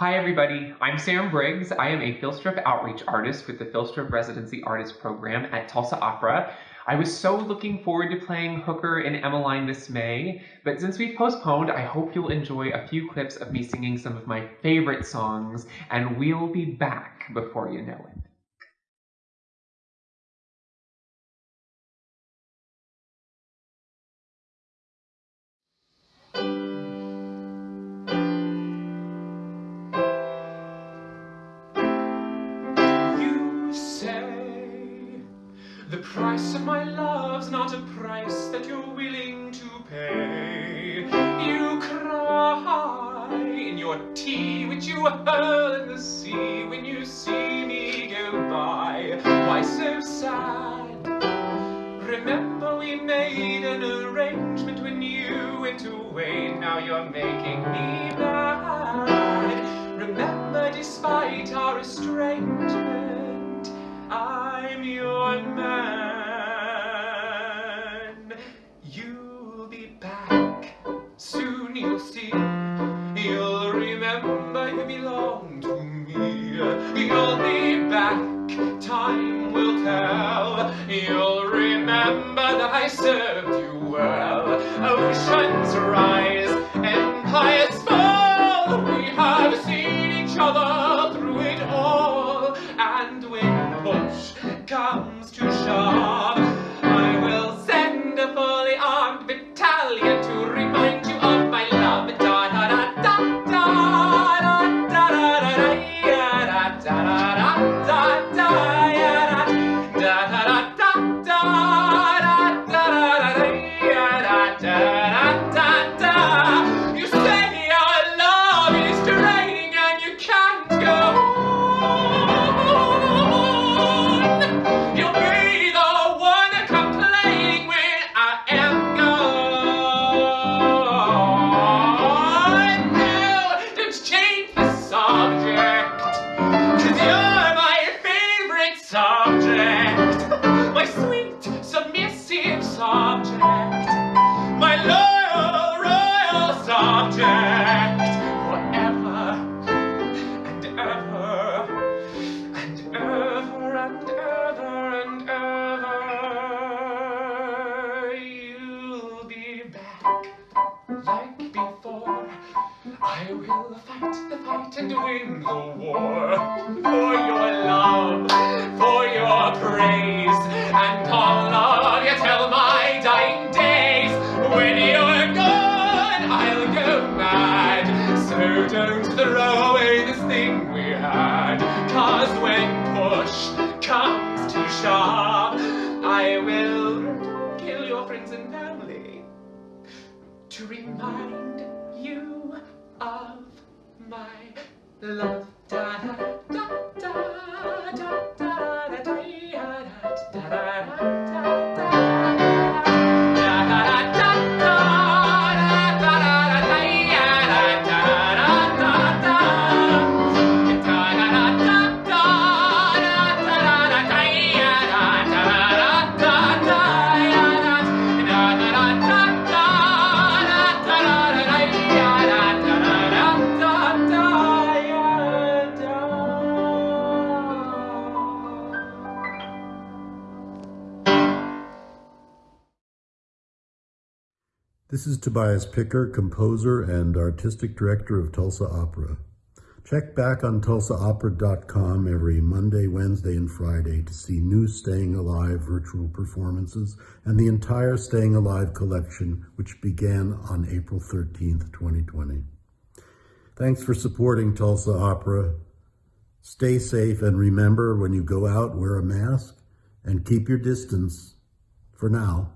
Hi everybody, I'm Sam Briggs. I am a Filstrup outreach artist with the Filstrup Residency Artist Program at Tulsa Opera. I was so looking forward to playing Hooker in Emmeline this May, but since we've postponed, I hope you'll enjoy a few clips of me singing some of my favorite songs, and we'll be back before you know it. The price of my love's not a price that you're willing to pay. You cry in your tea, which you hurl in the sea when you see me go by. Why so sad? Remember we made an arrangement when you went away. Now you're making me mad. Served you well. Oceans rise, empires fall. We have seen each other through it all. And when push comes to shove, and win the war for your love, for your praise, and all of you till my dying days. When you're gone, I'll go mad. So don't throw away this thing we had. Cause when push comes to shove, I will kill your friends and family to remind you of my love. Da This is Tobias Picker, composer and artistic director of Tulsa Opera. Check back on tulsaopera.com every Monday, Wednesday, and Friday to see new Staying Alive virtual performances and the entire Staying Alive collection, which began on April 13th, 2020. Thanks for supporting Tulsa Opera. Stay safe and remember when you go out, wear a mask and keep your distance for now.